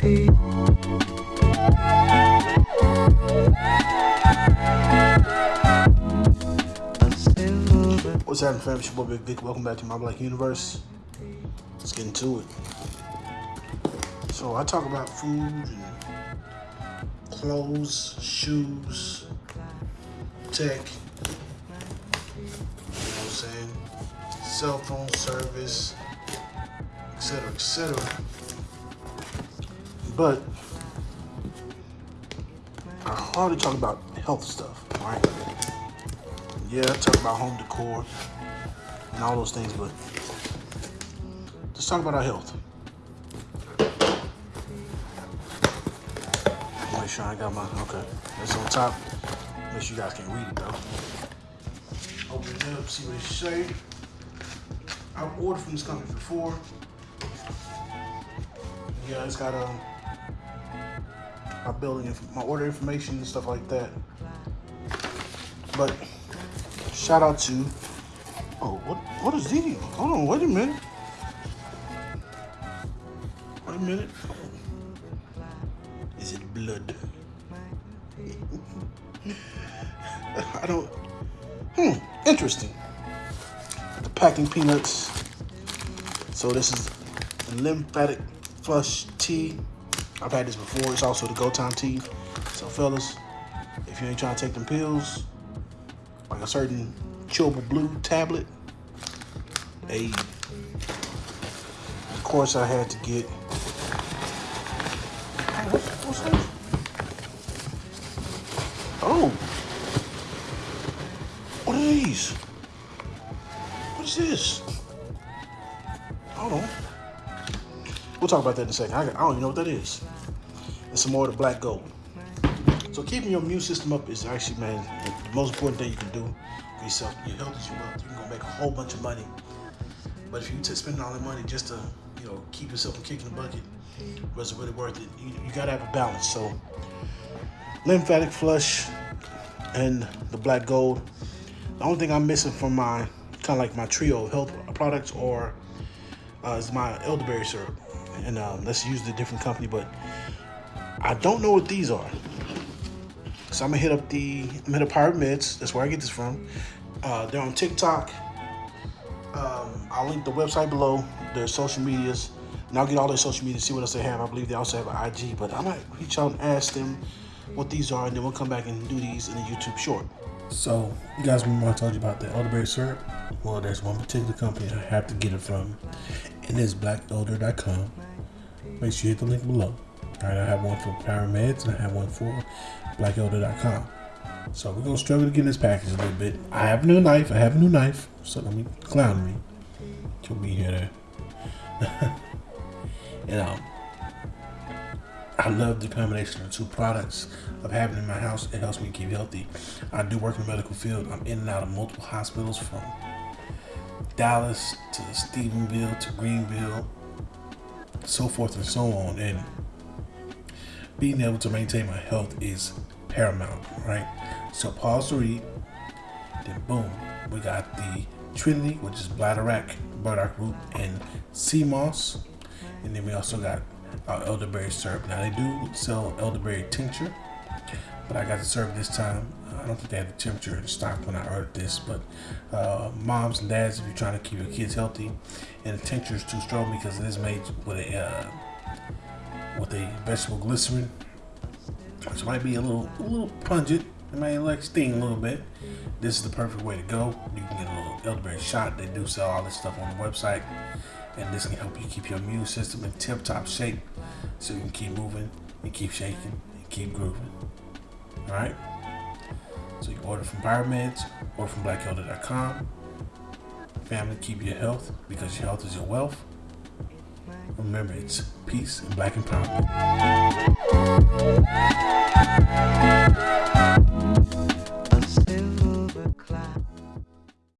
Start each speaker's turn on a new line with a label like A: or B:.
A: What's happening, fam? It's your boy Big Vic. Welcome back to my Black Universe. Let's get into it. So I talk about food clothes, shoes, tech. You know what I'm saying? Cell phone service, etc., etc. But I hardly talk about health stuff, right? Yeah, I talk about home decor and all those things, but let's talk about our health. Make sure I got my okay. That's on top. Make sure you guys can read it though. Open it up, see what it say. I've ordered from this company before. Yeah, it's got um my building, my order information and stuff like that. But shout out to oh what what is these? Hold on, wait a minute. Wait a minute. Is it blood? I don't. Hmm. Interesting. The packing peanuts. So this is lymphatic flush tea. I've had this before. It's also the go time tea. So fellas, if you ain't trying to take them pills, like a certain chewable blue tablet, a of course I had to get. Oh, what- what's that? Oh, what are these? What is this? Hold on. We'll talk about that in a second. I, I don't even know what that is. And some more of the black gold. So keeping your immune system up is actually, man, the most important thing you can do for yourself. Your health is your wealth. You're gonna make a whole bunch of money. But if you spend all that money just to, you know, keep yourself from kicking the bucket, was it really worth it? You, you gotta have a balance. So lymphatic flush and the black gold. The only thing I'm missing from my kind of like my trio of health products or uh, is my elderberry syrup, and um, let's use the different company. But I don't know what these are, so I'm gonna hit up the I'm gonna hit up Pirate Meds. That's where I get this from. Uh, they're on TikTok. Um, I'll link the website below, their social medias, and I'll get all their social media, see what else they have. I believe they also have an IG, but I might reach out and ask them what these are, and then we'll come back and do these in a YouTube short. So, you guys remember I told you about the elderberry syrup? Well, there's one particular company I have to get it from, and it's blackelder.com. Make sure you hit the link below. All right, I have one for Parameds, and I have one for blackelder.com. So we're gonna struggle to get this package a little bit. I have a new knife. I have a new knife. So let me clown me. She'll be here there. you know, I love the combination of two products of having in my house. It helps me keep healthy. I do work in the medical field. I'm in and out of multiple hospitals from Dallas to Stephenville to Greenville, so forth and so on. And being able to maintain my health is paramount, right? So pause to read. Then boom, we got the Trinity, which is bladderwrack, burdock root, and sea moss. And then we also got our elderberry syrup. Now they do sell elderberry tincture, but I got to serve this time. I don't think they had the temperature in stock when I ordered this, but uh, moms and dads, if you're trying to keep your kids healthy, and the tincture is too strong because it is made with a uh, with a vegetable glycerin, which might be a little a little pungent. It might like sting a little bit. This is the perfect way to go. You can get a little elderberry shot. They do sell all this stuff on the website, and this can help you keep your immune system in tip-top shape, so you can keep moving and keep shaking keep grooving. All right. So you order from Pyramids or from blackelder.com. Family, keep your health because your health is your wealth. Remember, it's peace and black empowerment.